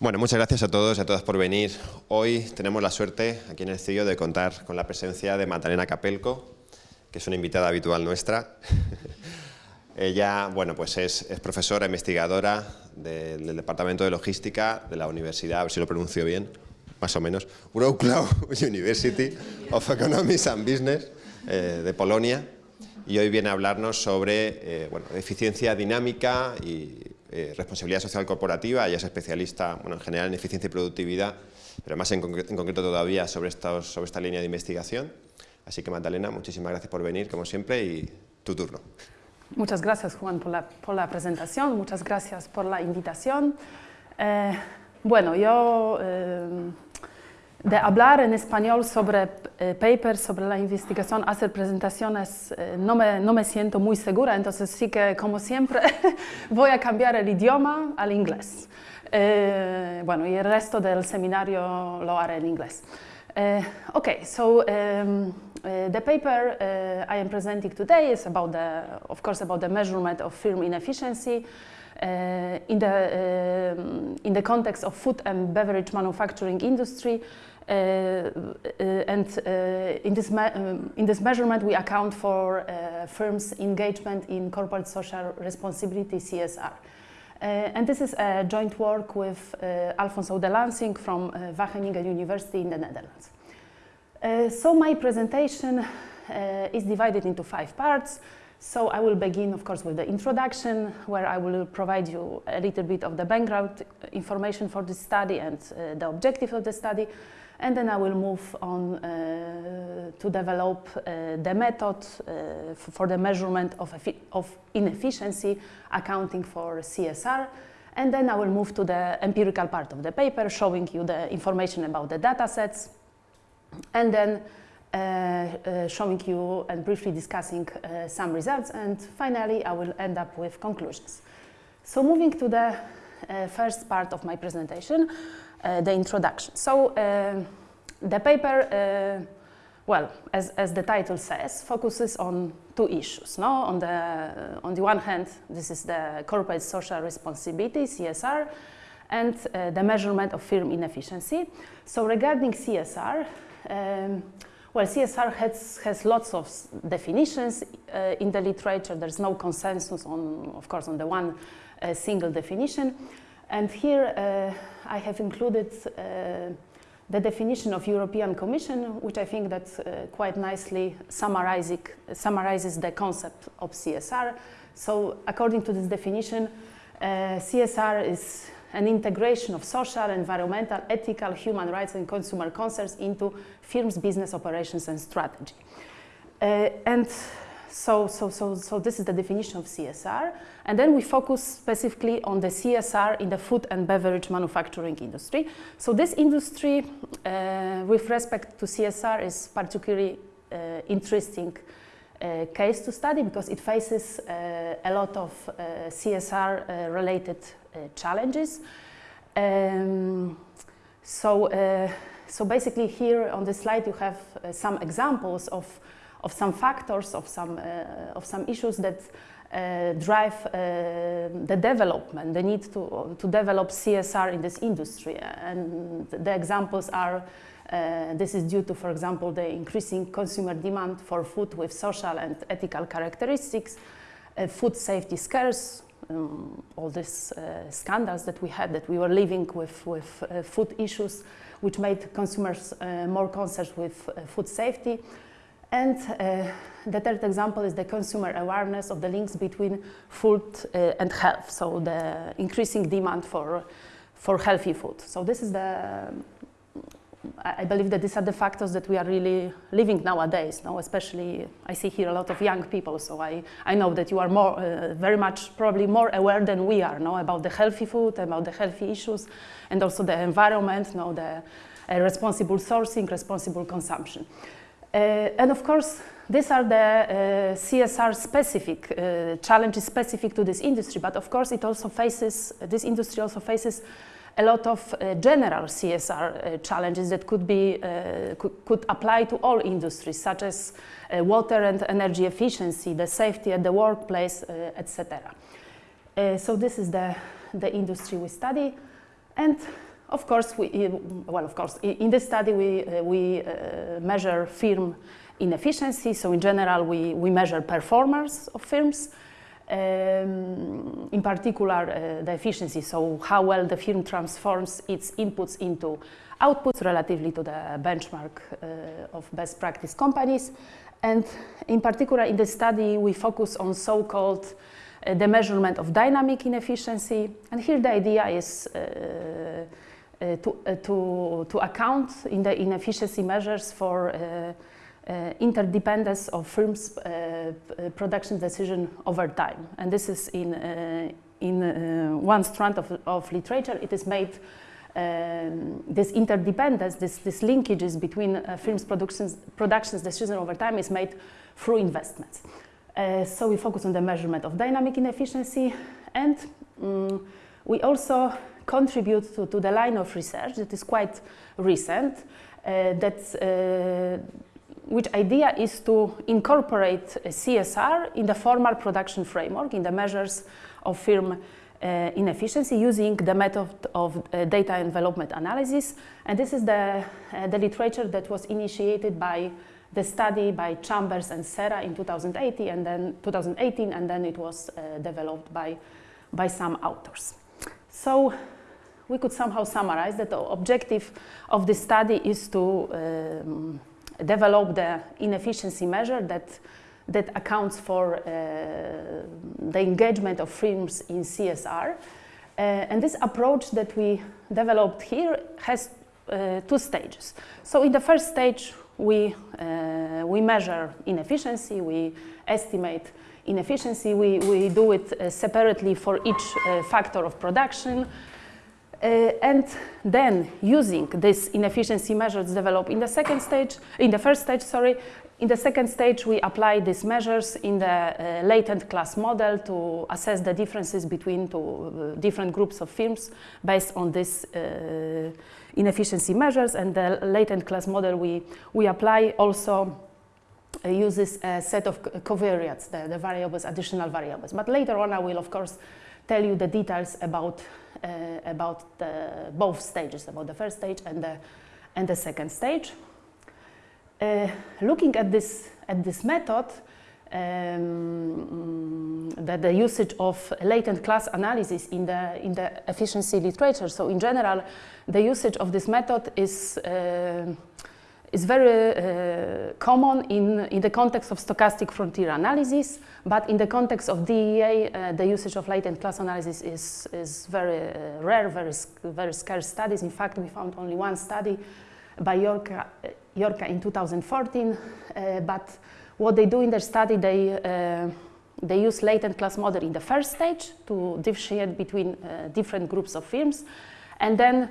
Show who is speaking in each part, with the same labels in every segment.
Speaker 1: Bueno, muchas gracias a todos y a todas por venir. Hoy tenemos la suerte aquí en el CIO de contar con la presencia de Magdalena Capelco, que es una invitada habitual nuestra. Ella bueno, pues es, profesora investigadora del, Departamento de Logística de la Universidad, a ver si lo pronuncio bien, más o menos, Wrocław University of Economics and Business eh, de Polonia y hoy viene a hablarnos sobre eh, bueno, eficiencia dinámica y eh, responsabilidad social corporativa, ella es especialista bueno, en general en eficiencia y productividad, pero más en, concreto todavía sobre, sobre esta línea de investigación. Así que Magdalena, muchísimas gracias por venir, como siempre, y tu turno.
Speaker 2: Muchas gracias, Juan, por la, por la presentación, muchas gracias por la invitación. Eh, bueno, yo eh, de hablar en español sobre eh, papers, sobre la investigación, hacer presentaciones, eh, no, me, no, me, siento muy segura, entonces sí que, como siempre, voy a cambiar el idioma al inglés. Eh, bueno, y el resto del seminario lo haré en inglés. okay, so um, the paper I am presenting today is about the, of course, about the measurement of firm inefficiency in, the, uh, in the context of food and beverage manufacturing industry. Uh, uh and uh, in, this um, in this measurement, we account for firms' engagement in corporate social responsibility, CSR. and this is a joint work with Alfons Oude Lansink from Wageningen University in the Netherlands. so my presentation is divided into five parts. So I will begin, of course, with the introduction, where I will provide you a little bit of the background information for this study and uh, the objective of the study. And then I will move on uh, to develop uh, the method uh, for the measurement of, of inefficiency, accounting for CSR. And then I will move to the empirical part of the paper, showing you the information about the data sets. And then showing you and briefly discussing uh, some results and finally I will end up with conclusions. So moving to the first part of my presentation, the introduction. So the paper well, as, as, the title says, focuses on two issues. No? On, the, on the one hand, this is the corporate social responsibility, CSR, and uh, the measurement of firm inefficiency. So regarding CSR, um, well, CSR has, has lots of definitions uh, in the literature. There's no consensus on, of course, on the one uh, single definition. And here uh, I have included uh, the definition of European Commission, which I think that uh, quite nicely summarizes the concept of CSR. So according to this definition, uh, CSR is an integration of social, environmental, ethical, human rights and consumer concerns into firms' business operations and strategy. Uh, and so, so, so, so this is the definition of CSR. And then we focus specifically on the CSR in the food and beverage manufacturing industry. So this industry, uh, with respect to CSR, is particularly uh, interesting uh, case to study because it faces uh, a lot of uh, CSR uh, related uh, challenges. Um, so, uh, so basically here on the slide you have some examples of, of some factors, of some, of some issues that drive the development, the need to, to develop CSR in this industry. And the examples are, uh, this is due to, for example, the increasing consumer demand for food with social and ethical characteristics, food safety scares, um, all these uh, scandals that we had, that we were living with, with uh, food issues, which made consumers uh, more concerned with uh, food safety. And uh, the third example is the consumer awareness of the links between food uh, and health, so the increasing demand for, for healthy food. So this is the I believe that these are the factors that we are really living nowadays, no? especially I see here a lot of young people, so I, I know that you are more, uh, very much probably more aware than we are no? about the healthy food, about the healthy issues, and also the environment, no? the uh, responsible sourcing, responsible consumption. Uh, and of course, these are the uh, CSR specific uh, challenges specific to this industry, but of course it also faces, this industry also faces a lot of uh, general CSR uh, challenges that could, be, uh, could, could, apply to all industries, such as uh, water and energy efficiency, the safety at the workplace, uh, etc. So this is the, the industry we study. And of course, we, well, of course, in this study we, uh, we uh, measure firm inefficiency. So in general, we, we measure performance of firms. Um, in particular, uh, the efficiency, so how well the firm transforms its inputs into outputs relatively to the benchmark uh, of best practice companies. And in particular, in the study, we focus on so-called uh, the measurement of dynamic inefficiency. And here the idea is to, to, to account in the inefficiency measures for uh, interdependence of firms' uh, production decision over time. And this is in, uh, in one strand of, of literature. It is made um, this interdependence, this, this linkages between uh, firms' productions, productions decision over time is made through investments. Uh, so we focus on the measurement of dynamic inefficiency and um, we also contribute to, to, the line of research that is quite recent uh, that which idea is to incorporate CSR in the formal production framework, in the measures of firm uh, inefficiency using the method of uh, data envelopment analysis. And this is the, uh, the literature that was initiated by the study by Chambers and Serra in 2018 and then 2018 and then it was uh, developed by, by some authors. So we could somehow summarize that the objective of this study is to um, develop the inefficiency measure that, that accounts for uh, the engagement of firms in CSR. Uh, and this approach that we developed here has uh, two stages. So in the first stage, we, uh, we measure inefficiency, we estimate inefficiency, we, we do it uh, separately for each uh, factor of production, and then using these inefficiency measures developed in the second stage, in the first stage, sorry, in the second stage we apply these measures in the uh, latent class model to assess the differences between two uh, different groups of firms based on these uh, inefficiency measures and the latent class model we, we apply also uh, uses a set of covariates, the, the variables, additional variables. But later on I will of course tell you the details about uh, about the, both stages, about the first stage and the, and the second stage. Uh, looking at this, at this method, um, the, the, usage of latent class analysis in the, in the efficiency literature. So in general, the usage of this method is uh, is very uh, common in, in the context of stochastic frontier analysis, but in the context of DEA, uh, the usage of latent class analysis is, is very uh, rare, very, very scarce studies. In fact, we found only one study by Yorka, Yorka in 2014, uh, but what they do in their study, they, uh, they use latent class model in the first stage to differentiate between uh, different groups of firms, and then uh,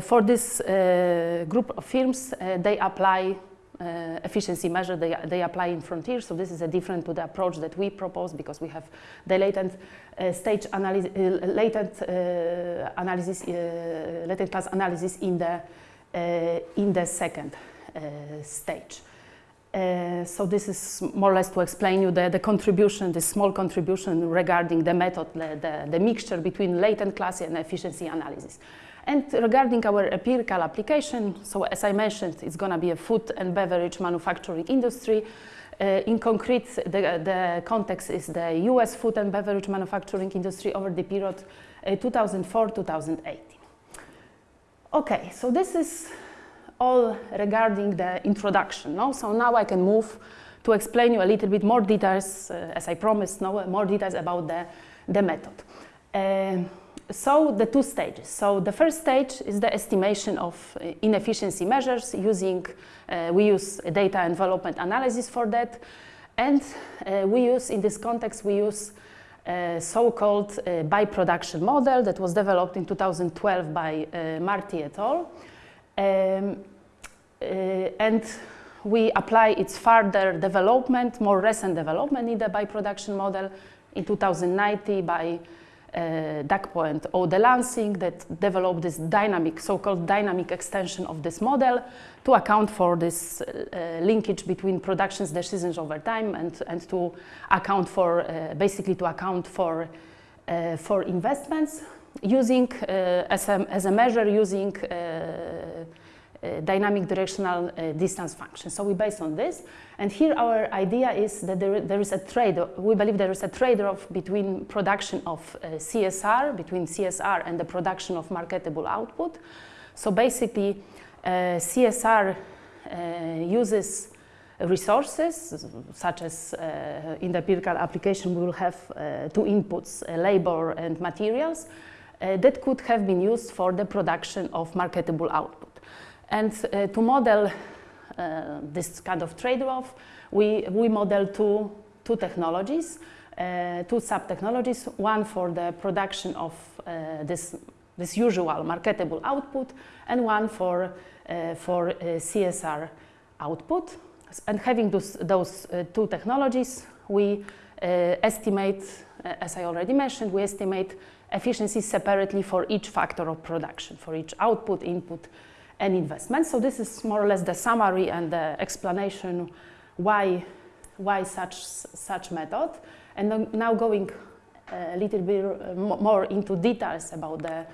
Speaker 2: for this uh, group of firms, uh, they apply uh, efficiency measure they, they apply in Frontier. So this is a different to the approach that we propose because we have the latent uh, stage analysis, uh, latent analysis, latent class analysis in the in the second stage. so this is more or less to explain you the, the contribution, the small contribution regarding the method, the, the, the mixture between latent class and efficiency analysis. And regarding our empirical application, so as I mentioned, it's going to be a food and beverage manufacturing industry. Uh, in concrete, the, the, context is the US food and beverage manufacturing industry over the period uh, 2004-2018. Okay, so this is all regarding the introduction. No? So now I can move to explain you a little bit more details, uh, as I promised, no? more details about the, the method. Uh, so the two stages. So the first stage is the estimation of uh, inefficiency measures using, uh, we use data envelopment analysis for that. And uh, we use, in this context, we use a so-called uh, by-production model that was developed in 2012 by uh, Murty et al. Um, uh, and we apply its further development, more recent development in the by-production model in 2019 by uh, Dakpo or Oude Lansink that developed this dynamic, so-called dynamic extension of this model to account for this uh, linkage between productions decisions over time and, and to account for, uh, basically to account for, uh, for investments. using as, a, as a measure using uh, dynamic directional uh, distance function. So we base on this. And here our idea is that there, there is a trade, we believe there is a trade-off between production of uh, CSR, between CSR and the production of marketable output. So basically, CSR uses resources, such as uh, in the empirical application, we will have uh, two inputs, uh, labor and materials, that could have been used for the production of marketable output. And uh, to model uh, this kind of trade-off, we, we model two, two technologies, uh, two sub-technologies, one for the production of uh, this, this usual marketable output, and one for, uh, for uh, CSR output. And having those, those two technologies, we estimate, as I already mentioned, we estimate efficiency separately for each factor of production, for each output, input, and investment. So this is more or less the summary and the explanation why, why such, such method. And now going a little bit uh, more into details about the,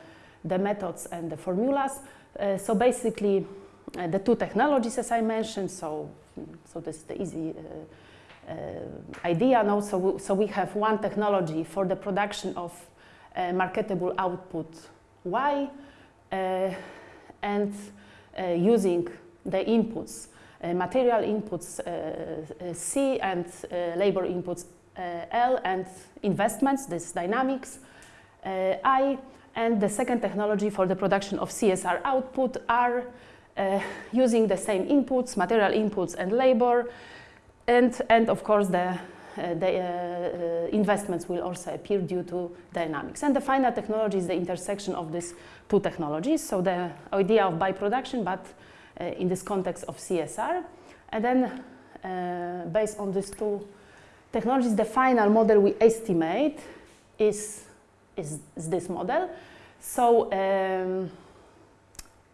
Speaker 2: the methods and the formulas. Uh, so basically, uh, the two technologies, as I mentioned, so, so this is the easy uh, uh, idea now. So we, so we have one technology for the production of uh, marketable output Y, and uh, using the inputs, uh, material inputs uh, C and labor inputs L and investments, this dynamics I, and the second technology for the production of CSR output are uh, using the same inputs, material inputs and labor, and, and of course the the uh, investments will also appear due to dynamics. And the final technology is the intersection of these two technologies. So the idea of by-production, but uh, in this context of CSR. And then based on these two technologies, the final model we estimate is, is, is this model. So um,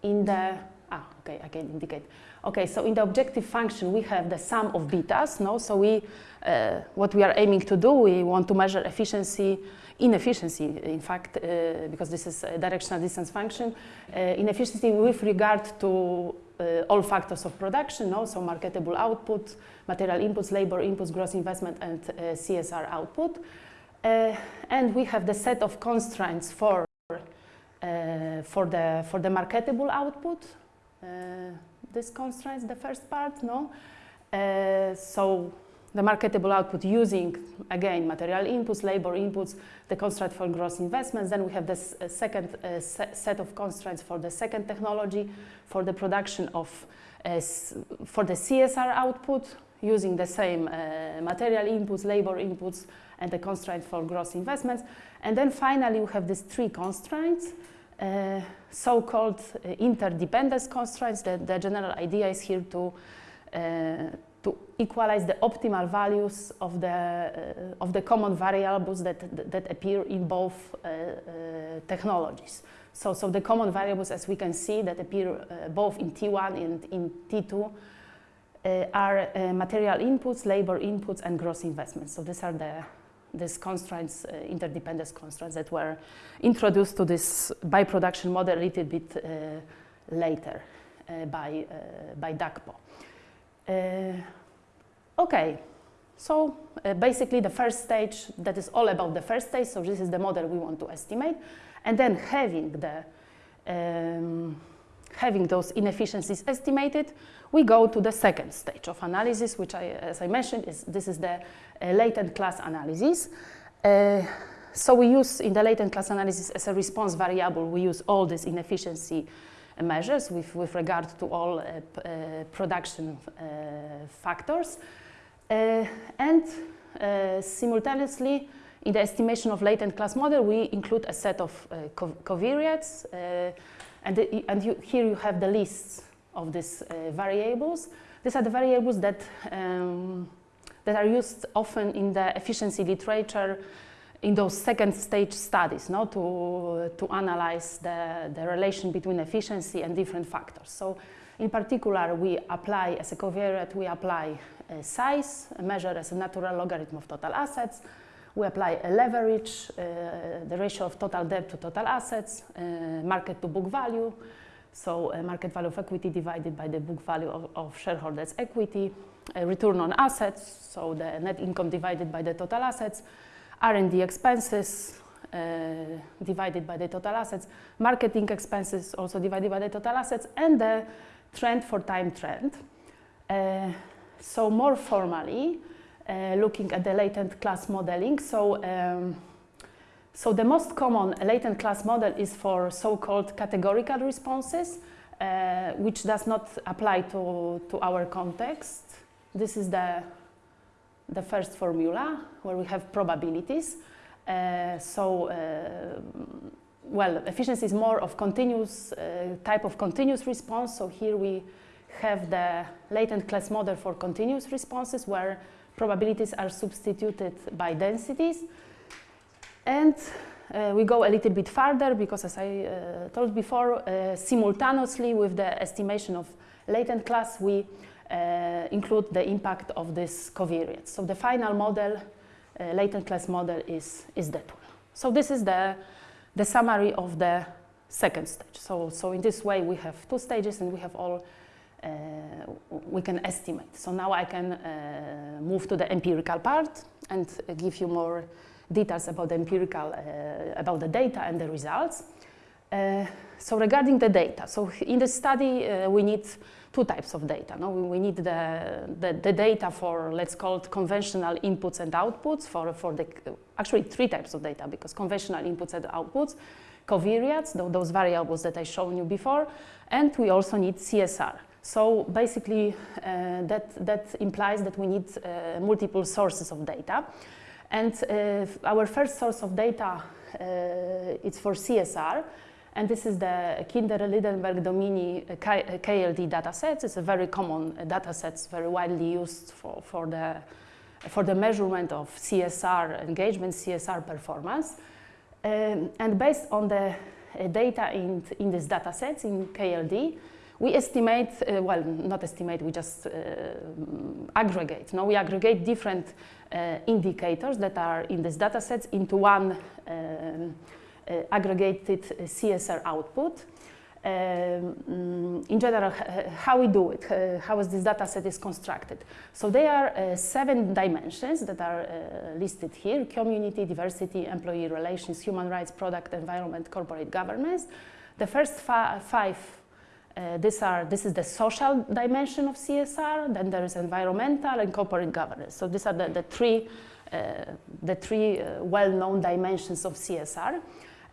Speaker 2: in the, ah, okay, I can indicate. Okay, so in the objective function, we have the sum of betas, no? So we, uh, what we are aiming to do, we want to measure efficiency, inefficiency, in fact, uh, because this is a directional distance function, uh, inefficiency with regard to uh, all factors of production, no? so marketable output, material inputs, labor inputs, gross investment, and uh, CSR output. Uh, and we have the set of constraints for, for, the, for the marketable output, this constraints the first part, no? Uh, so the marketable output using, again, material inputs, labor inputs, the constraint for gross investments. Then we have this uh, second uh, se set of constraints for the second technology for the production of, uh, for the CSR output using the same uh, material inputs, labor inputs, and the constraint for gross investments. And then finally, we have these three constraints uh, so-called uh, interdependence constraints. The, the, general idea is here to, uh, to equalize the optimal values of the, uh, of the common variables that, that appear in both uh, technologies. So, so the common variables, as we can see, that appear both in T1 and in T2 are material inputs, labor inputs, and gross investments. So these are the these constraints, uh, interdependence constraints that were introduced to this by-production model a little bit uh, later uh, by, uh, by Dakpo. Uh, okay, so uh, basically the first stage, that is all about the first stage, so this is the model we want to estimate. And then having the um, having those inefficiencies estimated, we go to the second stage of analysis, which I, as I mentioned, is this is the uh, latent class analysis. Uh, so we use in the latent class analysis as a response variable, we use all these inefficiency measures with, with regard to all uh, uh production uh, factors. Uh, and simultaneously, in the estimation of latent class model, we include a set of co covariates and, the, and you, here you have the lists of these uh, variables. These are the variables that, um, that are used often in the efficiency literature in those second stage studies no, to, to analyze the, the relation between efficiency and different factors. So in particular, we apply as a covariate, we apply a size, measure as a natural logarithm of total assets. We apply a leverage, uh, the ratio of total debt to total assets, uh, market to book value, so uh, market value of equity divided by the book value of, of shareholders' equity, return on assets, so the net income divided by the total assets, R&D expenses uh, divided by the total assets, marketing expenses also divided by the total assets, and the trend for time trend. Uh, so more formally, looking at the latent class modeling, so um, so the most common latent class model is for so-called categorical responses, uh, which does not apply to, to our context. This is the, the first formula where we have probabilities. Uh, so, uh, well, efficiency is more of continuous uh, type of continuous response. So here we have the latent class model for continuous responses where probabilities are substituted by densities. And uh, we go a little bit further because as I uh, told before, uh, simultaneously with the estimation of latent class, we uh, include the impact of this covariance. So the final model, uh, latent class model is, is that one. So this is the, the summary of the second stage. So, so in this way we have two stages and we have all, we can estimate. So now I can move to the empirical part and give you more details about the empirical, uh, about the data and the results. Uh, so regarding the data, so in the study uh, we need two types of data. No? We, we need the, the, the, data for, let's call it conventional inputs and outputs for, for the, actually three types of data because conventional inputs and outputs, covariates, those variables that I shown you before, and we also need CSR. So basically uh, that, that implies that we need uh, multiple sources of data. And uh, our first source of data is for CSR, and this is the Kinder-Lydenberg-Domini KLD dataset. It's a very common dataset, very widely used for, for, the, for the measurement of CSR engagement, CSR performance. Um, and based on the data in, in these datasets in KLD, we estimate, uh, well, not estimate, we just uh, aggregate. No, we aggregate different uh, indicators that are in these datasets into one um, uh, aggregated CSR output. Um, in general, how we do it, uh, how is this data set is constructed. So there are uh, seven dimensions that are uh, listed here, community, diversity, employee relations, human rights, product, environment, corporate governance. The first fi five uh, are, this is the social dimension of CSR, then there is environmental and corporate governance. So these are the, the three, uh, the three uh, well-known dimensions of CSR.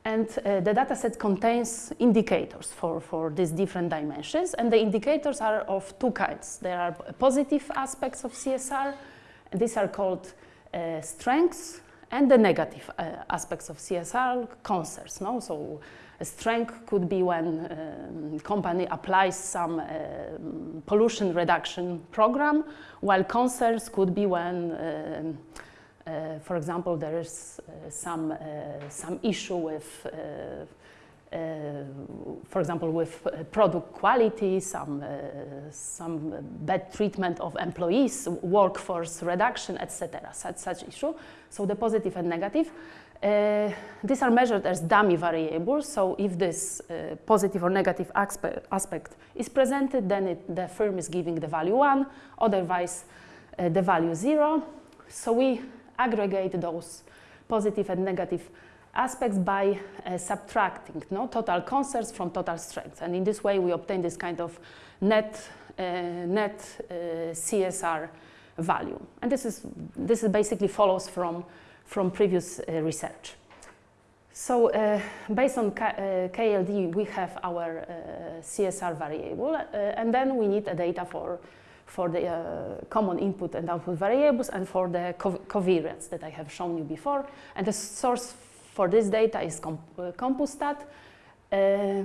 Speaker 2: And uh, the dataset contains indicators for, for these different dimensions. And the indicators are of two kinds. There are positive aspects of CSR, these are called uh, strengths, and the negative uh, aspects of CSR, concerns. No? So a strength could be when um, company applies some uh, pollution reduction program, while concerns could be when, um, uh, for example, there is uh, some, uh, some issue with uh, for example, with product quality, some, some bad treatment of employees, workforce reduction, etc., such, such issue. So the positive and negative. Uh, these are measured as dummy variables, so if this uh, positive or negative aspect, aspect is presented, then it, the firm is giving the value 1, otherwise uh, the value 0. So we aggregate those positive and negative aspects by uh, subtracting no, total concerns from total strengths. And in this way, we obtain this kind of net, uh, net uh, CSR value. And this is, this is basically follows from from previous uh, research. So uh, based on K uh, KLD, we have our CSR variable, and then we need a data for for the common input and output variables and for the co covariance that I have shown you before. And the source for this data is comp uh, Compustat. Uh,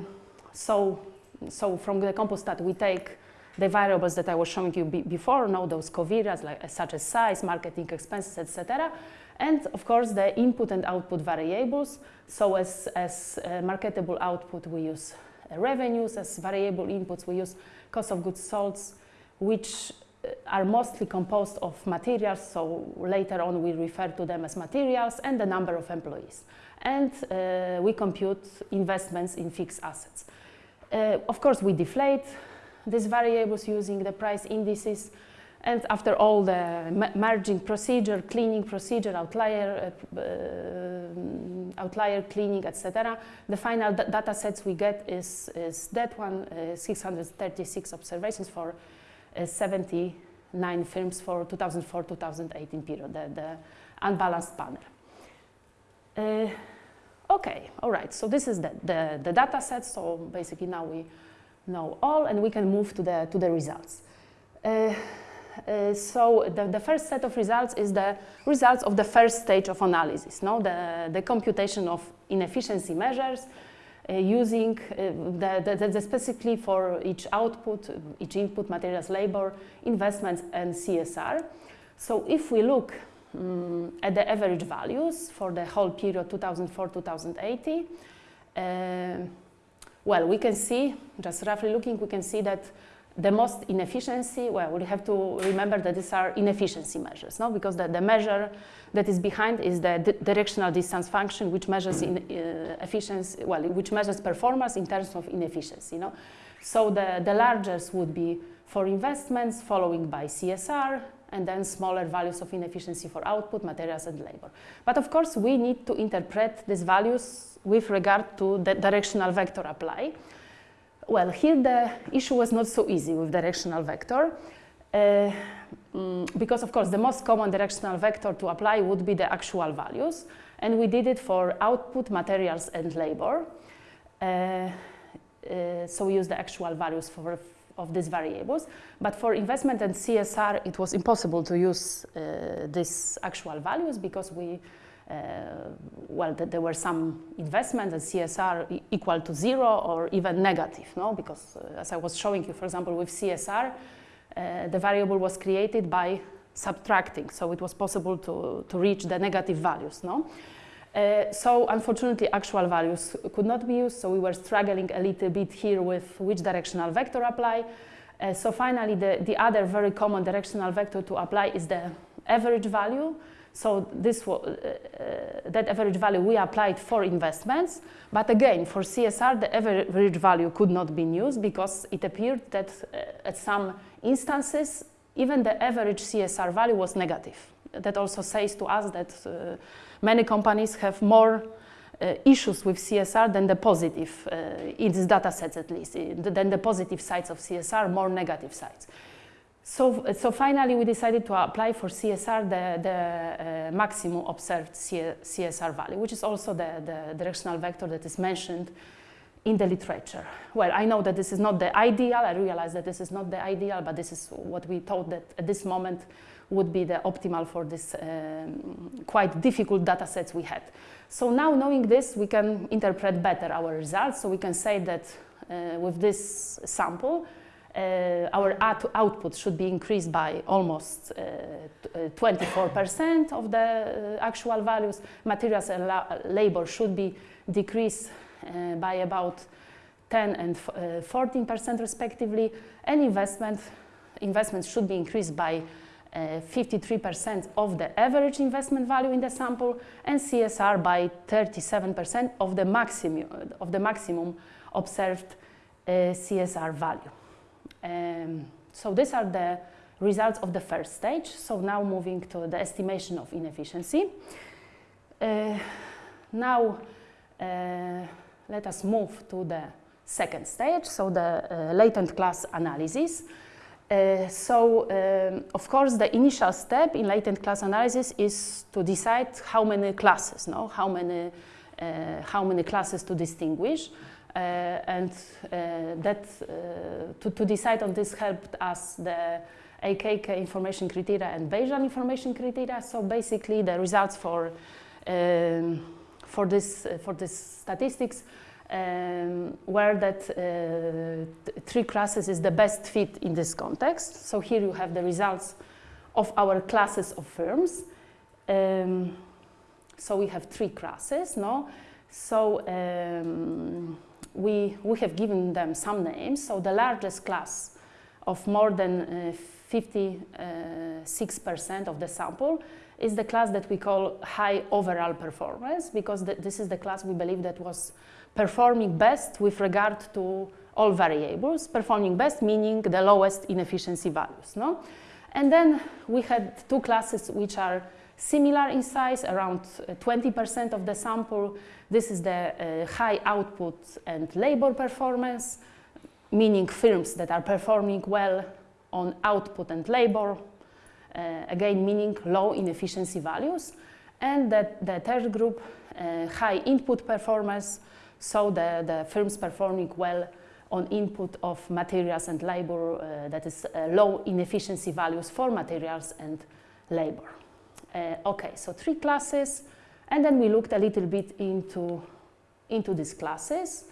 Speaker 2: so, so from the Compustat we take the variables that I was showing you before, know those covariates like, such as size, marketing expenses, etc and of course the input and output variables. So as, as uh, marketable output we use uh, revenues, as variable inputs we use cost of goods sold, which are mostly composed of materials, so later on we refer to them as materials, and the number of employees. And uh, we compute investments in fixed assets. Uh, of course, we deflate these variables using the price indices, and after all the merging procedure, cleaning procedure, outlier, uh, uh, outlier cleaning, etc., the final data sets we get is, is that one, uh, 636 observations for 79 firms for 2004-2018 period, the, the, unbalanced panel. Uh, okay, all right, so this is the, the, the data set, so basically now we know all and we can move to the, to the results. Uh, uh, so the, the, first set of results is the results of the first stage of analysis, no? the, the computation of inefficiency measures uh, using uh, the, the, the, specifically for each output, each input, materials, labor, investments, and CSR. So if we look um, at the average values for the whole period 2004-2080, uh, well, we can see, just roughly looking, we can see that the most inefficiency, well, we have to remember that these are inefficiency measures, no? because the, the measure that is behind is the directional distance function, which measures in, uh, efficiency, well, which measures performance in terms of inefficiency. No? So the, the largest would be for investments, following by CSR, and then smaller values of inefficiency for output, materials, and labor. But of course, we need to interpret these values with regard to the directional vector apply. Well, here the issue was not so easy with directional vector. Uh, mm, because of course the most common directional vector to apply would be the actual values and we did it for output, materials and labor. Uh, uh, so we use the actual values for, of these variables. But for investment and CSR, it was impossible to use uh, these actual values because we well, th there were some investments and CSR equal to zero or even negative, no? Because uh, as I was showing you, for example, with CSR, uh, the variable was created by subtracting, so it was possible to, to reach the negative values, no? Uh, so unfortunately actual values could not be used, so we were struggling a little bit here with which directional vector apply. Uh, so finally the, the other very common directional vector to apply is the average value, so this uh, uh, that average value we applied for investments, but again for CSR the average value could not be used because it appeared that uh, at some instances even the average CSR value was negative. That also says to us that uh, many companies have more uh, issues with CSR than the positive, uh, in these data sets at least, than the positive sides of CSR, more negative sides. So, so finally, we decided to apply for CSR the, the uh, maximum observed CSR value, which is also the, the directional vector that is mentioned in the literature. Well, I know that this is not the ideal. I realize that this is not the ideal, but this is what we thought that at this moment would be the optimal for this um, quite difficult data sets we had. So now knowing this, we can interpret better our results. So we can say that uh, with this sample, our out output should be increased by almost 24% uh, uh, of the actual values. Materials and la labor should be decreased by about 10 and 14% respectively, and investment, investments should be increased by 53% of the average investment value in the sample, and CSR by 37% of the maximum, of the maximum observed uh, CSR value. Um, so these are the results of the first stage. So now moving to the estimation of inefficiency. Uh, now uh, let us move to the second stage, so the uh, latent class analysis. Uh, so, um, of course, the initial step in latent class analysis is to decide how many classes, no? how, many, uh, how many classes to distinguish. Uh, and uh, that uh, to, to decide on this helped us the Akaike information criteria and Bayesian information criteria. So basically, the results for um, for this for this statistics um, were that uh, three classes is the best fit in this context. So here you have the results of our classes of firms. Um, so we have three classes, no? So um, we, we have given them some names. So the largest class of more than uh, 56% of the sample, is the class that we call high overall performance because th this is the class we believe that was performing best with regard to all variables, performing best meaning the lowest inefficiency values. No? And then we had two classes which are similar in size, around 20% of the sample. This is the uh, high output and labor performance, meaning firms that are performing well on output and labor, uh, again meaning low inefficiency values. And that the third group, uh, high input performance, so the, the firms performing well on input of materials and labor, uh, that is uh, low inefficiency values for materials and labor. Uh, okay, so three classes, and then we looked a little bit into, into these classes.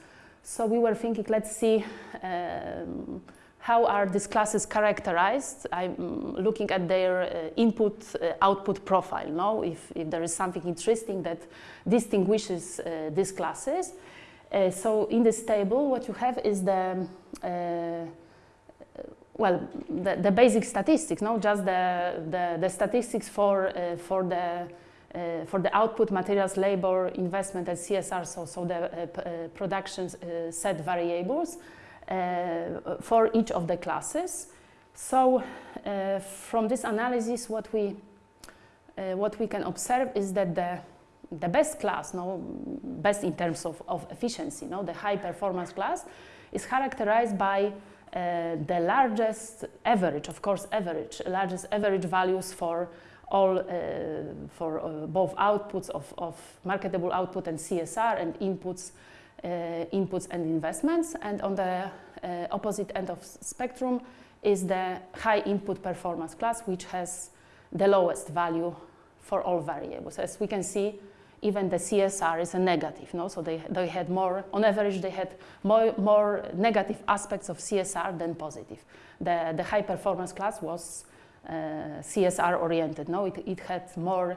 Speaker 2: So we were thinking, let's see um, how are these classes characterized. I'm looking at their uh, input-output uh, profile, no? if, if there is something interesting that distinguishes uh, these classes. Uh, so in this table, what you have is the uh, well, the, the, basic statistics, no, just the, the, the statistics for, uh, for, the, uh, for the output, materials, labor, investment, and CSR, so, so the uh, uh production set variables for each of the classes. So from this analysis, what we, what we can observe is that the the best class, no, best in terms of, of efficiency, no, the high performance class, is characterized by uh, the largest average, of course, average, largest average values for all, uh, for uh, both outputs of, of marketable output and CSR and inputs, uh, inputs and investments. And on the uh, opposite end of spectrum is the high input performance class, which has the lowest value for all variables. As we can see, even the CSR is a negative. No? So they, they had more, on average, they had more, more negative aspects of CSR than positive. The, the high performance class was uh, CSR oriented. No? It, it had more,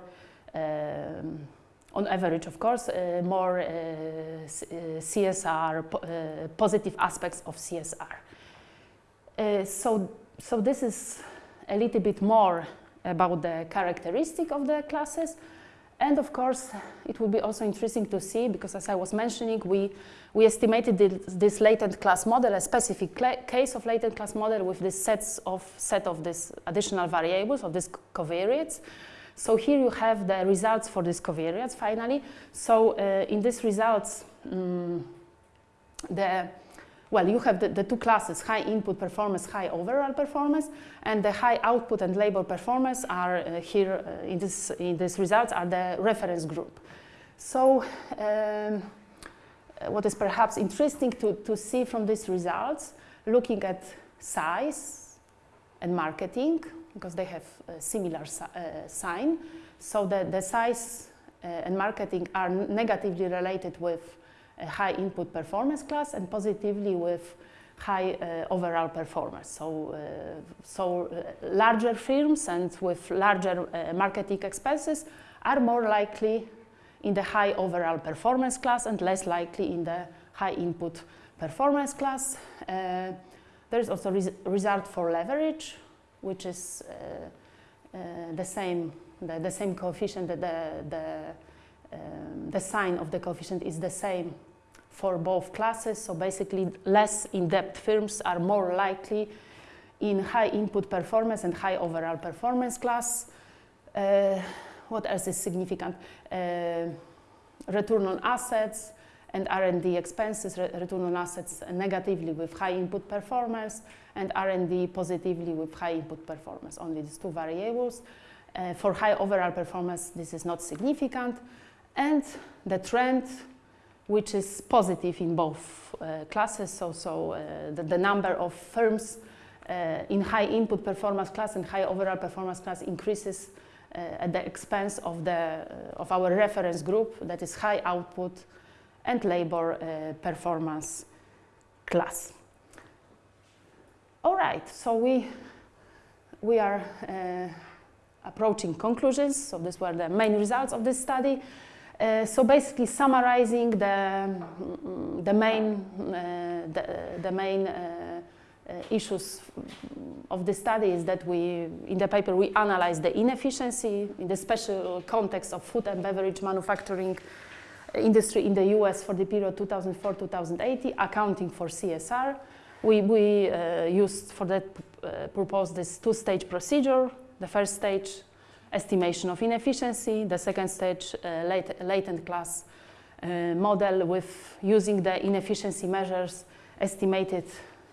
Speaker 2: um, on average, of course, uh, more uh, CSR, po uh, positive aspects of CSR. Uh, so, so this is a little bit more about the characteristic of the classes. And of course, it will be also interesting to see, because as I was mentioning, we, we estimated this, latent class model, a specific case of latent class model with this sets of set of these additional variables of these covariates. So here you have the results for these covariates finally. So uh, in these results, um, the well, you have the, the, two classes, high input performance, high overall performance, and the high output and labor performance are uh, here uh, in, this, in these results are the reference group. So um, what is perhaps interesting to, to see from these results, looking at size and marketing, because they have a similar si uh, sign. So the, the size uh, and marketing are negatively related with high input performance class and positively with high uh, overall performance. So, uh, so uh, larger firms and with larger uh, marketing expenses are more likely in the high overall performance class and less likely in the high input performance class. Uh, there is also res result for leverage, which is uh, the same the, the, same coefficient, the, the, um, the sign of the coefficient is the same for both classes. So basically less in-depth firms are more likely in high input performance and high overall performance class. Uh, what else is significant? Uh, return on assets and R&D expenses, re return on assets negatively with high input performance and R&D positively with high input performance, only these two variables. Uh, for high overall performance, this is not significant. And the trend which is positive in both uh, classes. So, so uh, the, the, number of firms uh, in high input performance class and high overall performance class increases uh, at the expense of, the, uh, of our reference group that is high output and labor performance class. All right, so we, we are approaching conclusions. So these were the main results of this study. Uh, so basically summarizing the, mm, the main, uh, the, the, main uh, issues of the study is that we, in the paper, we analyze the inefficiency in the special context of food and beverage manufacturing industry in the US for the period 2004-2080, accounting for CSR. We, we uh, used for that uh, purpose this two-stage procedure. The first stage, estimation of inefficiency. The second stage, uh, latent class uh, model with using the inefficiency measures estimated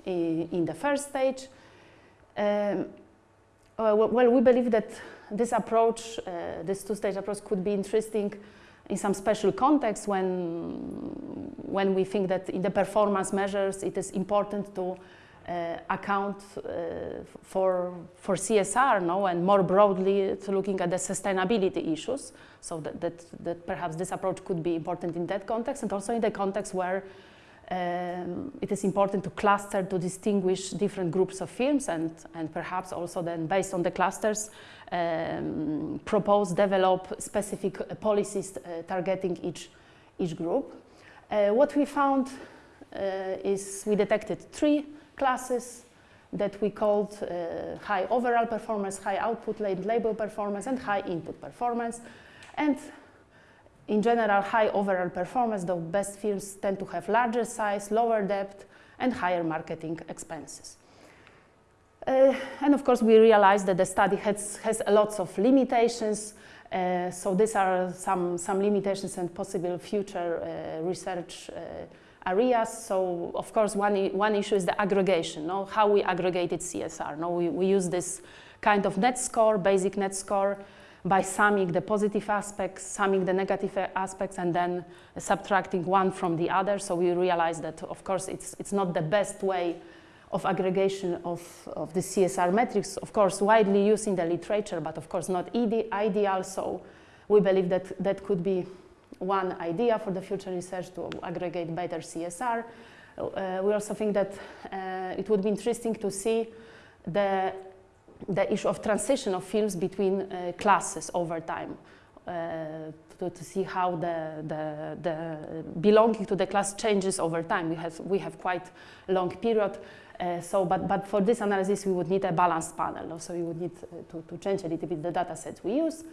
Speaker 2: in, the first stage. Um, well, we believe that this approach, uh, this two-stage approach could be interesting in some special context when, when we think that in the performance measures it is important to account uh, for, for CSR no? and more broadly looking at the sustainability issues. So that, that, that perhaps this approach could be important in that context and also in the context where um, it is important to cluster to distinguish different groups of firms and, and perhaps also then based on the clusters um, propose, develop specific uh, policies uh, targeting each, each group. Uh, what we found uh, is we detected three classes that we called uh, high overall performance, high output label performance, and high input performance. And in general, high overall performance, the best firms tend to have larger size, lower depth, and higher marketing expenses. Uh, and of course, we realized that the study has, has lots of limitations. Uh, so these are some, some limitations and possible future uh, research uh, areas. So of course, one, one issue is the aggregation, no? how we aggregated CSR. No? We, we use this kind of net score, basic net score, by summing the positive aspects, summing the negative aspects, and then subtracting one from the other. So we realize that, of course, it's, it's not the best way of aggregation of, of the CSR metrics, of course, widely used in the literature, but of course not ideal. So we believe that that could be one idea for the future research to aggregate better CSR. Uh, we also think that uh, it would be interesting to see the the issue of transition of films between uh, classes over time. Uh, to, to, see how the, the, the, belonging to the class changes over time. We have, we have quite a long period. Uh, so, but, but for this analysis, we would need a balanced panel. So we would need uh, to, to change a little bit the data sets we use.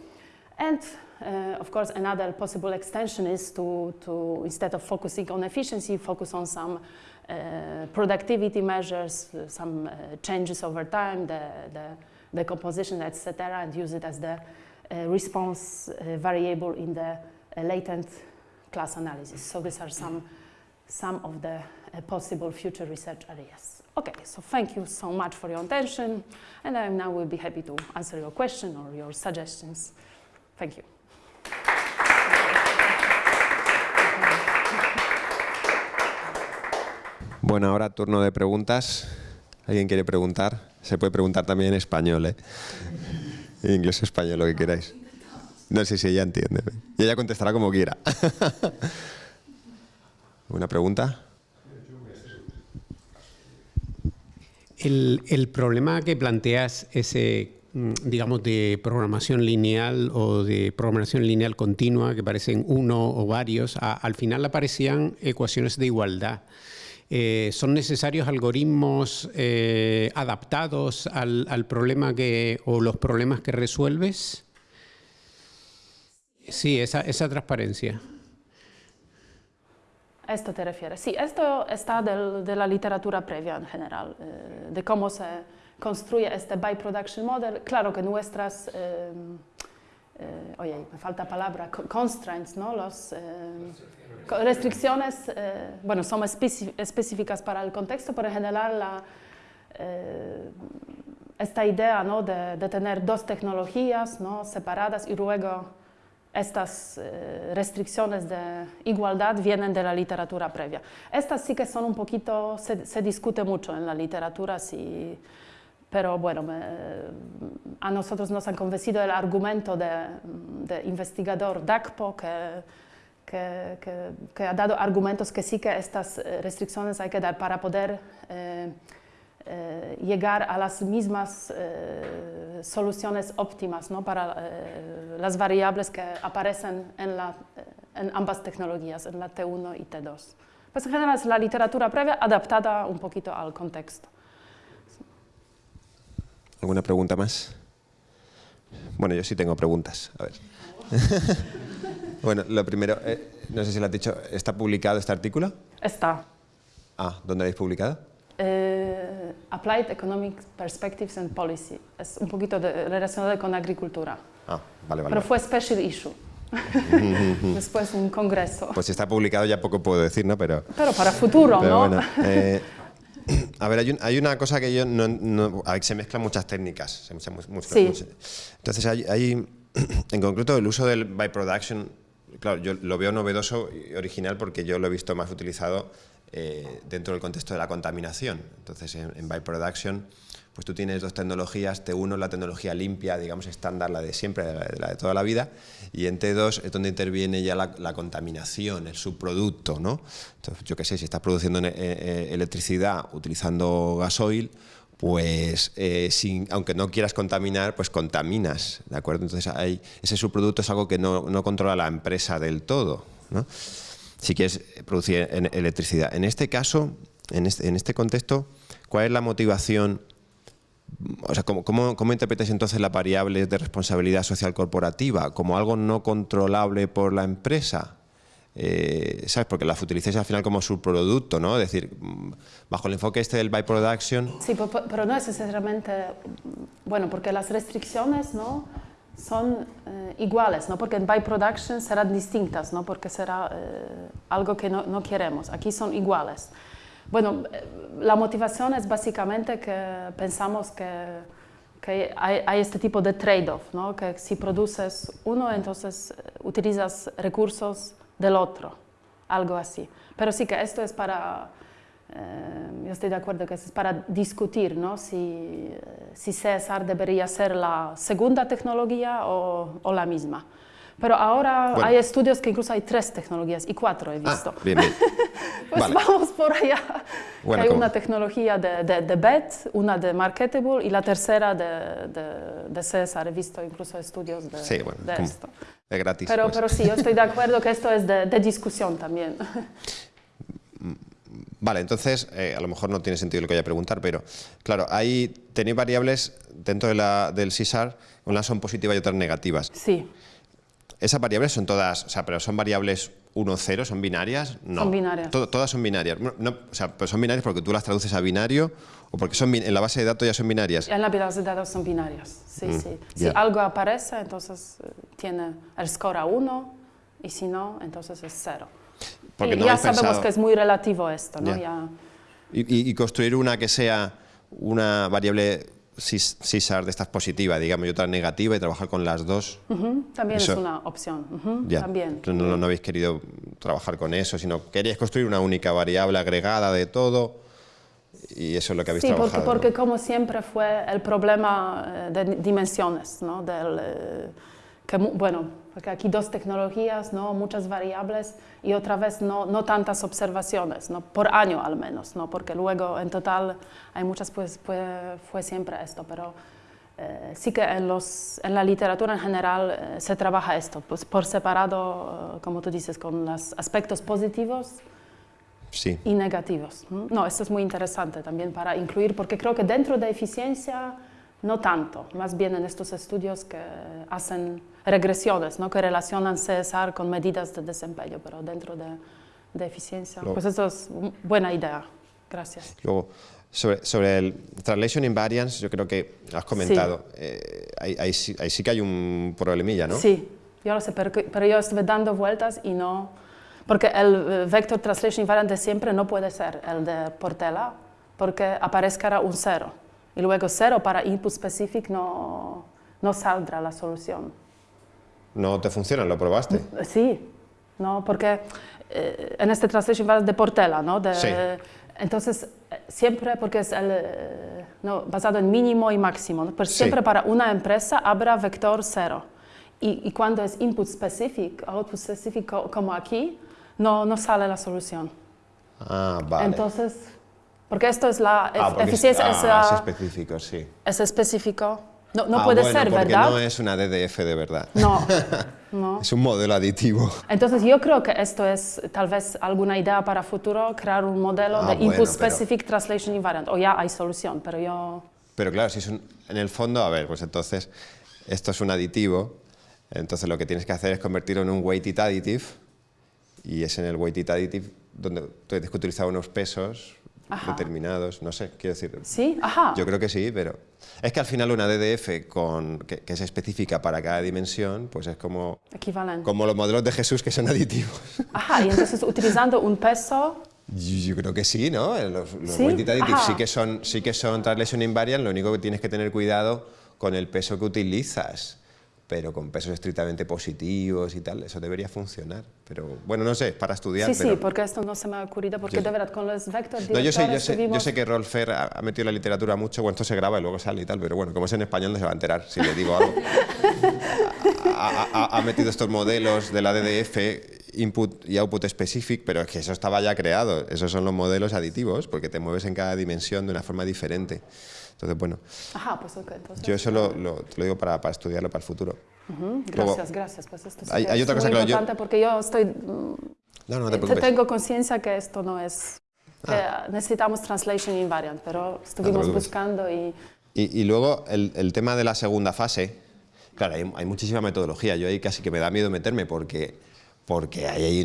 Speaker 2: And uh, of course, another possible extension is to, to, instead of focusing on efficiency, focus on some uh, productivity measures, uh, some uh, changes over time, the, the, the composition, etc., and use it as the response variable in the latent class analysis. So these are some, some of the possible future research areas. Okay, so thank you so much for your attention, and I now will be happy to answer your question or your suggestions. Thank you.
Speaker 1: Bueno, ahora turno de preguntas. ¿Alguien quiere preguntar? Se puede preguntar también en español, ¿eh? En inglés o español, lo que queráis. No sé si ella entiende. Y ella contestará como quiera. ¿Una pregunta?
Speaker 3: El, el, problema que planteas, ese, digamos, de programación lineal o de programación lineal continua, que parecen uno o varios, al final aparecían ecuaciones de igualdad. Eh, ¿Son necesarios algoritmos eh, adaptados al, al, problema que, o los problemas que resuelves? Sí, esa, esa transparencia.
Speaker 2: esto te refieres? Sí, esto está del, de la literatura previa en general, eh, de cómo se construye este by production model. Claro que nuestras eh, eh, oye, me falta palabra, constraints, ¿no? Los, eh, restricciones, eh, bueno, son específicas para el contexto, pero en general la, eh, esta idea ¿no? de, de, tener dos tecnologías ¿no? separadas y luego estas eh, restricciones de igualdad vienen de la literatura previa. Estas sí que son un poquito, se, se discute mucho en la literatura, si pero bueno, a nosotros nos han convencido el argumento de, de investigador DACPO que, que, que, que, ha dado argumentos que sí que estas eh, restricciones hay que dar para poder eh, eh, llegar a las mismas eh, soluciones óptimas ¿no? para eh, las variables que aparecen en, la, en ambas tecnologías, en la T1 y T2. Pues en general es la literatura previa adaptada un poquito al contexto.
Speaker 1: ¿Alguna pregunta más? Bueno, yo sí tengo preguntas. A ver. bueno, lo primero, eh, no sé si lo has dicho, ¿está publicado este artículo?
Speaker 2: Está.
Speaker 1: Ah, ¿dónde lo habéis publicado?
Speaker 2: Eh, Applied Economic Perspectives and Policy. Es un poquito de, relacionado con agricultura.
Speaker 1: Ah, vale, vale.
Speaker 2: Pero fue special issue. Después un congreso.
Speaker 1: Pues si está publicado ya poco puedo decir, ¿no? Pero,
Speaker 2: Pero para futuro,
Speaker 1: pero
Speaker 2: ¿no?
Speaker 1: bueno. eh, a ver, hay, un- hay una cosa que yo no... no- a ver, se mezclan muchas técnicas. se mezclan
Speaker 2: Sí.
Speaker 1: muchas- entonces, hay, hay, en concreto, el uso del byproduction, claro, yo lo veo novedoso y original porque yo lo he visto más utilizado eh, dentro del contexto de la contaminación. Entonces, en, en byproduction, pues tú tienes dos tecnologías, T1 la tecnología limpia, digamos estándar, la de siempre, la de, toda la vida, y en T2 es donde interviene ya la, contaminación, el subproducto, ¿no? Entonces, yo qué sé, si estás produciendo eh, eh, electricidad utilizando gasoil, pues eh, sin- aunque no quieras contaminar, pues contaminas, ¿de acuerdo? Entonces hay, ese subproducto es algo que no, no controla la empresa del todo, ¿no? Si quieres producir electricidad. En este caso, en este, en este contexto, ¿cuál es la motivación? O sea, ¿cómo, cómo, cómo interpretas entonces las variables de responsabilidad social corporativa? ¿Como algo no controlable por la empresa? Eh, ¿Sabes? Porque las utilizáis al final como subproducto, ¿no? Es decir, mm, bajo el enfoque este del byproduction,
Speaker 2: Sí, po- pero no es necesariamente, bueno, porque las restricciones, ¿no? Son eh, iguales, ¿no? Porque en byproduction serán distintas, ¿no? Porque será eh, algo que no, no queremos. Aquí son iguales. Bueno, la motivación es básicamente que pensamos que, que hay, hay este tipo de trade-off, ¿no? Que si produces uno, entonces eh, utilizas recursos del otro, algo así. Pero sí que esto es para eh, yo estoy de acuerdo que es para discutir ¿no? si, eh, si CSR debería ser la segunda tecnología o, o la misma. Pero ahora
Speaker 1: Bueno.
Speaker 2: hay estudios que incluso hay tres tecnologías y cuatro he visto.
Speaker 1: Ah, bien, bien.
Speaker 2: Pues
Speaker 1: vale.
Speaker 2: vamos por allá.
Speaker 1: Bueno,
Speaker 2: hay
Speaker 1: ¿cómo?
Speaker 2: una tecnología de, de, de BET, una de Marketable y la tercera de, de, de CSR. He visto incluso estudios de,
Speaker 1: Sí, bueno,
Speaker 2: esto.
Speaker 1: Es gratis.
Speaker 2: Pero,
Speaker 1: pues.
Speaker 2: pero sí, yo estoy de acuerdo que esto es de, discusión también.
Speaker 1: Vale, entonces, eh, a lo mejor no tiene sentido lo que voy a preguntar, pero claro, ahí tenéis variables dentro de la, del CISAR, unas son positivas y otras negativas.
Speaker 2: Sí,
Speaker 1: ¿Esas variables son todas, o sea, pero son variables 1, 0, son binarias? No.
Speaker 2: Son binarias.
Speaker 1: To- todas son binarias. No, no, o sea, pero son binarias porque tú las traduces a binario o porque son en la base de datos ya son binarias.
Speaker 2: En la base de datos son binarias, sí,
Speaker 1: Mm,
Speaker 2: sí. Si algo aparece, entonces eh, tiene el score a 1 y si no, entonces es 0.
Speaker 1: Porque
Speaker 2: y
Speaker 1: no
Speaker 2: ya sabemos
Speaker 1: pensado-
Speaker 2: que es muy relativo esto, ¿no?
Speaker 1: Ya.
Speaker 2: Ya-
Speaker 1: Y, construir una que sea una variable CISAR de estas positiva, digamos, y otra negativa y trabajar con las dos.
Speaker 2: Ujú, También
Speaker 1: Eso-
Speaker 2: es una opción. ujú,
Speaker 1: Ya.
Speaker 2: También.
Speaker 1: No, no habéis querido trabajar con eso, sino queríais construir una única variable agregada de todo y eso es lo que habéis
Speaker 2: Sí, porque,
Speaker 1: trabajado.
Speaker 2: porque como siempre fue el problema eh, de dimensiones, ¿no? Del, eh, que, bueno, porque aquí dos tecnologías, ¿no? Muchas variables y otra vez no, no tantas observaciones, ¿no? Por año al menos, ¿no? Porque luego en total hay muchas, pues, fue, fue siempre esto, pero eh, sí que en, los, en la literatura en general eh, se trabaja esto, pues por separado, eh, como tú dices, con los aspectos positivos
Speaker 1: Sí.
Speaker 2: y negativos. No, esto es muy interesante también para incluir, porque creo que dentro de eficiencia no tanto, más bien en estos estudios que hacen regresiones, ¿no? que relacionan CSR con medidas de desempeño, pero dentro de, de eficiencia.
Speaker 1: Lo-
Speaker 2: Pues eso es buena idea. Gracias.
Speaker 1: Luego, sobre, sobre el Translation Invariance, yo creo que has comentado, eh, ahí, ahí sí, ahí sí que hay un problemilla, ¿no?
Speaker 2: Sí, yo lo sé, pero, pero yo estuve dando vueltas y no... Porque el eh, Vector Translation Invariant de siempre no puede ser el de Portela, porque aparezcará un cero. Y luego cero para input specific no, no saldrá la solución.
Speaker 1: No te funciona, lo probaste.
Speaker 2: Sí, ¿no? Porque eh, en este Translation Invariant de Portela, ¿no? De-
Speaker 1: Sí.
Speaker 2: Entonces, siempre, porque es el, no, basado en mínimo y máximo, ¿no? pero
Speaker 1: Sí.
Speaker 2: siempre para una empresa habrá vector cero. Y, y cuando es input specific, output specific, co- como aquí, no, no sale la solución.
Speaker 1: Ah, vale.
Speaker 2: Entonces, porque esto es la
Speaker 1: ah,
Speaker 2: eficiencia, es,
Speaker 1: ah, es específico, sí.
Speaker 2: es específico. No, no
Speaker 1: Ah,
Speaker 2: puede
Speaker 1: bueno,
Speaker 2: ser,
Speaker 1: porque
Speaker 2: ¿verdad?
Speaker 1: no es una DDF de verdad.
Speaker 2: No, no.
Speaker 1: Es un modelo aditivo.
Speaker 2: Entonces yo creo que esto es tal vez alguna idea para futuro, crear un modelo
Speaker 1: Ah,
Speaker 2: de
Speaker 1: bueno,
Speaker 2: Input
Speaker 1: pero-
Speaker 2: Specific Translation Invariant. O ya hay solución, pero yo...
Speaker 1: Pero claro, si es un, en el fondo, a ver, pues entonces esto es un aditivo, entonces lo que tienes que hacer es convertirlo en un weighted additive y es en el weighted additive donde tienes que utilizar unos pesos determinados, no sé, quiero decir.
Speaker 2: Sí, ajá.
Speaker 1: Yo creo que sí, pero es que al final una DDF con, que, es específica para cada dimensión, pues es como,
Speaker 2: Equivalente.
Speaker 1: como los modelos de Jesús que son aditivos.
Speaker 2: Ajá, y entonces utilizando un peso...
Speaker 1: Yo, creo que sí, ¿no? Los, los weighted additives sí que, son, sí que son translation invariant, lo único que tienes que tener cuidado con el peso que utilizas pero con pesos estrictamente positivos y tal, eso debería funcionar. Pero bueno, no sé, para estudiar.
Speaker 2: Sí, sí, porque esto no se me ha ocurrido, porque de verdad con los vectores
Speaker 1: no, yo sé, yo, sé, yo sé que Rolf Fer ha, metido la literatura mucho, bueno, esto se graba y luego sale y tal, pero bueno, como es en español no se va a enterar si le digo algo. ha, ha, metido estos modelos de la DDF, input y output specific, pero es que eso estaba ya creado, esos son los modelos aditivos, porque te mueves en cada dimensión de una forma diferente. Entonces, bueno,
Speaker 2: Ajá, pues okay, entonces,
Speaker 1: yo eso lo, lo, te lo digo para, para, estudiarlo para el futuro.
Speaker 2: Uh -huh, gracias, gracias. Pues esto sí
Speaker 1: hay, hay
Speaker 2: es
Speaker 1: otra cosa
Speaker 2: muy
Speaker 1: que
Speaker 2: importante
Speaker 1: yo...
Speaker 2: porque yo estoy... mm,
Speaker 1: No, no te preocupes.
Speaker 2: tengo conciencia que esto no es... Que
Speaker 1: Ah.
Speaker 2: necesitamos translation invariant, pero estuvimos
Speaker 1: preocupes.
Speaker 2: buscando y...
Speaker 1: Y, y luego el, el, tema de la segunda fase, claro, hay, hay, muchísima metodología, yo ahí casi que me da miedo meterme porque, porque ahí, ahí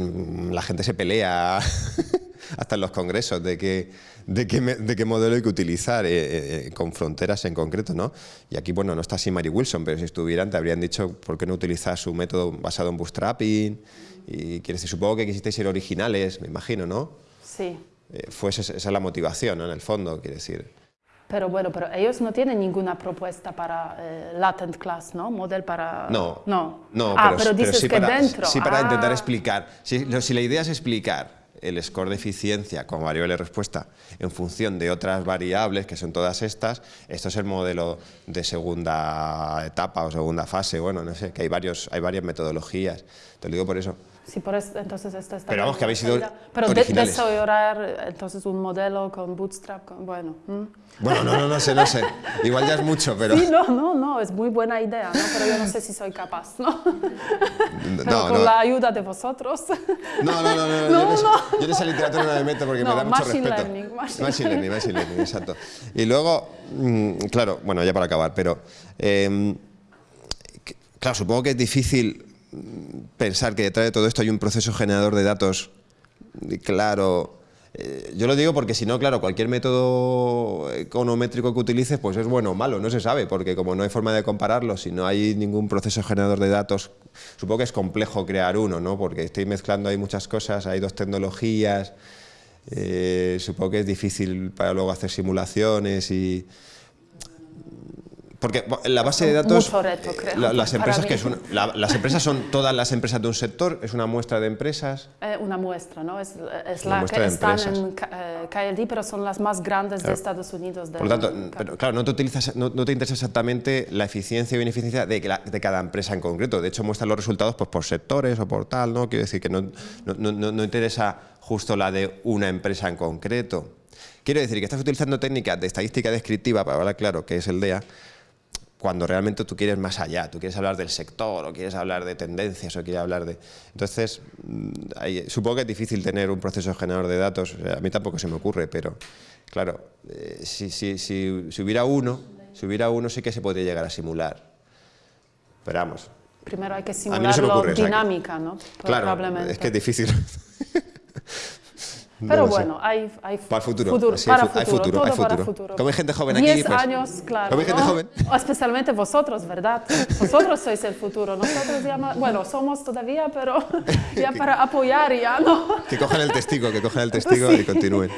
Speaker 1: la gente se pelea hasta en los congresos de qué, de qué, de qué modelo hay que utilizar, eh, eh, con fronteras en concreto, ¿no? Y aquí, bueno, no está así Mary Wilson, pero si estuvieran te habrían dicho por qué no utilizar su método basado en bootstrapping, y quiere decir, supongo que quisisteis ser originales, me imagino, ¿no?
Speaker 2: Sí.
Speaker 1: Eh, fue esa, esa es la motivación, ¿no? En el fondo, quiere decir.
Speaker 2: Pero bueno, pero ellos no tienen ninguna propuesta para eh, latent class, ¿no? Model para...
Speaker 1: No.
Speaker 2: No.
Speaker 1: no
Speaker 2: ah,
Speaker 1: pero,
Speaker 2: pero dices
Speaker 1: sí
Speaker 2: que
Speaker 1: para,
Speaker 2: dentro.
Speaker 1: Sí, para
Speaker 2: ah.
Speaker 1: intentar explicar. Si, si, la idea es explicar el score de eficiencia como variable de respuesta en función de otras variables, que son todas estas, esto es el modelo de segunda etapa o segunda fase, bueno, no sé, que hay, varios, hay varias metodologías. Te lo digo por eso.
Speaker 2: Sí, por eso, entonces esta está
Speaker 1: Pero vamos, que habéis sido
Speaker 2: Pero
Speaker 1: originales.
Speaker 2: De, desarrollar entonces un modelo con Bootstrap, con, bueno. ¿hmm?
Speaker 1: Bueno, no, no, no sé, no sé. Igual ya es mucho, pero...
Speaker 2: Sí, no, no, no, es muy buena idea, ¿no? Pero yo no sé si soy capaz, ¿no? Pero
Speaker 1: no,
Speaker 2: con
Speaker 1: no.
Speaker 2: la ayuda de vosotros.
Speaker 1: No, no, no, no,
Speaker 2: No,
Speaker 1: yo, en esa,
Speaker 2: no.
Speaker 1: yo en esa literatura no me meto porque me da mucho
Speaker 2: machine
Speaker 1: respeto.
Speaker 2: learning, machine
Speaker 1: machine learning, machine learning, exacto. Y luego, mm, claro, bueno, ya para acabar, pero eh, claro, supongo que es difícil pensar que detrás de todo esto hay un proceso generador de datos claro. eh, yo lo digo porque si no, claro, cualquier método econométrico que utilices, pues es bueno o malo, no se sabe, porque como no hay forma de compararlo, si no hay ningún proceso generador de datos, supongo que es complejo crear uno, ¿no? Porque estoy mezclando ahí muchas cosas, hay dos tecnologías, eh, supongo que es difícil para luego hacer simulaciones y... Porque la base de datos,
Speaker 2: Mucho reto,
Speaker 1: eh,
Speaker 2: creo,
Speaker 1: la- las empresas que es la- las empresas son todas las empresas de un sector, es una muestra de empresas.
Speaker 2: Eh, una muestra, ¿no? Es, es
Speaker 1: Una
Speaker 2: la que están
Speaker 1: empresas.
Speaker 2: en eh, KLD, pero son las más grandes de. Estados Unidos.
Speaker 1: Por lo tanto, pero, claro, no te, utilizas, no, no te interesa exactamente la eficiencia o ineficiencia de, la- de cada empresa en concreto. De hecho, muestran los resultados pues, por sectores o por tal, ¿no? Quiero decir que no, no- no- no interesa justo la de una empresa en concreto. Quiero decir que estás utilizando técnicas de estadística descriptiva, para hablar claro, que es el DEA, cuando realmente tú quieres más allá, tú quieres hablar del sector o quieres hablar de tendencias o quieres hablar de... Entonces, mm, ahí- supongo que es difícil tener un proceso generador de datos, o sea, a mí tampoco se me ocurre, pero claro, eh, si, si- si- si hubiera uno, si hubiera uno sí que se podría llegar a simular. Pero vamos,
Speaker 2: Primero hay que
Speaker 1: mí no
Speaker 2: simularlo
Speaker 1: ocurre,
Speaker 2: dinámica, ¿no?
Speaker 1: claro, es que es difícil. No
Speaker 2: Pero
Speaker 1: sé.
Speaker 2: bueno, hay, hay
Speaker 1: Para futuro, sí,
Speaker 2: para
Speaker 1: hay fu- hay
Speaker 2: futuro,
Speaker 1: futuro,
Speaker 2: todo
Speaker 1: hay
Speaker 2: para
Speaker 1: futuro.
Speaker 2: futuro.
Speaker 1: Como hay gente joven aquí,
Speaker 2: Diez
Speaker 1: pues,
Speaker 2: años, claro.
Speaker 1: como hay gente
Speaker 2: ¿no?
Speaker 1: joven.
Speaker 2: Especialmente vosotros, ¿verdad? Vosotros sois el futuro. Nosotros ya, bueno, somos todavía, pero ya para apoyar ya, ¿no?
Speaker 1: Que cojan el testigo, que cojan el testigo
Speaker 2: Sí.
Speaker 1: y continúen.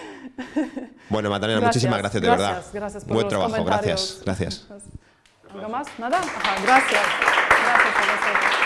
Speaker 1: Bueno, Magdalena,
Speaker 2: Gracias,
Speaker 1: muchísimas gracias, de verdad.
Speaker 2: gracias, gracias por
Speaker 1: Buen
Speaker 2: los
Speaker 1: trabajo, gracias, gracias.
Speaker 2: ¿Algo más? ¿Nada? Ajá, gracias. Gracias a vosotros.